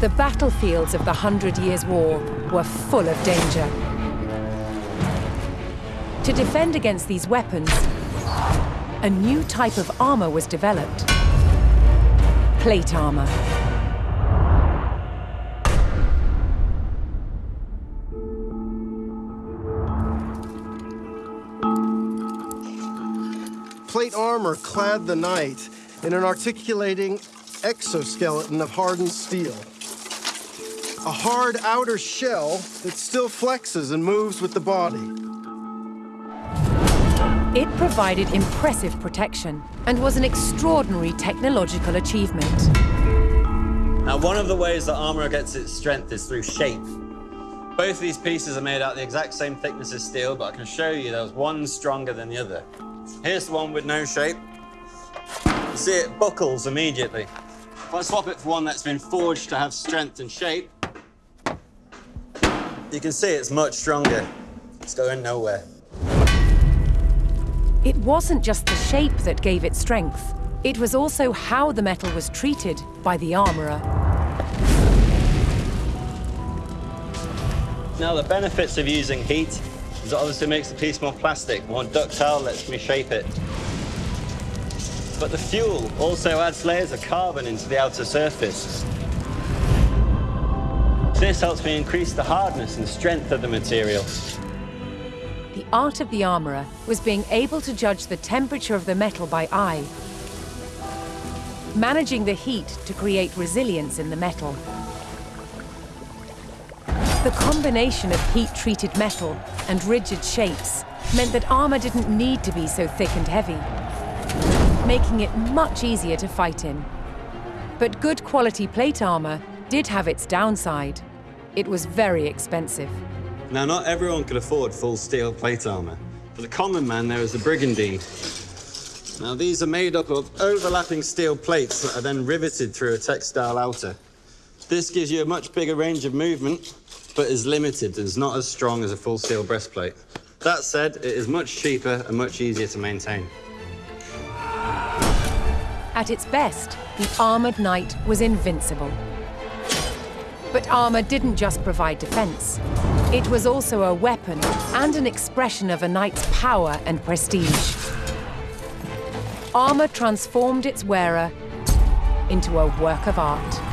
The battlefields of the Hundred Years' War were full of danger. To defend against these weapons, a new type of armor was developed. Plate armor. Plate armor clad the knight in an articulating exoskeleton of hardened steel. A hard outer shell that still flexes and moves with the body. It provided impressive protection and was an extraordinary technological achievement. Now, one of the ways that armor gets its strength is through shape. Both of these pieces are made out the exact same thickness as steel, but I can show you there's one stronger than the other. Here's the one with no shape. You see it buckles immediately. If I swap it for one that's been forged to have strength and shape, you can see it's much stronger. It's going nowhere. It wasn't just the shape that gave it strength. It was also how the metal was treated by the armorer. Now, the benefits of using heat is it obviously makes the piece more plastic, more ductile, lets me shape it. But the fuel also adds layers of carbon into the outer surface. This helps me increase the hardness and strength of the material. The art of the armorer was being able to judge the temperature of the metal by eye, managing the heat to create resilience in the metal. The combination of heat-treated metal and rigid shapes meant that armor didn't need to be so thick and heavy, making it much easier to fight in. But good quality plate armor did have its downside. It was very expensive. Now, not everyone could afford full steel plate armor. For the common man, there is the brigandine. Now, these are made up of overlapping steel plates that are then riveted through a textile outer. This gives you a much bigger range of movement, but is limited and is not as strong as a full steel breastplate. That said, it is much cheaper and much easier to maintain. At its best, the armored knight was invincible. But armor didn't just provide defense. It was also a weapon and an expression of a knight's power and prestige. Armor transformed its wearer into a work of art.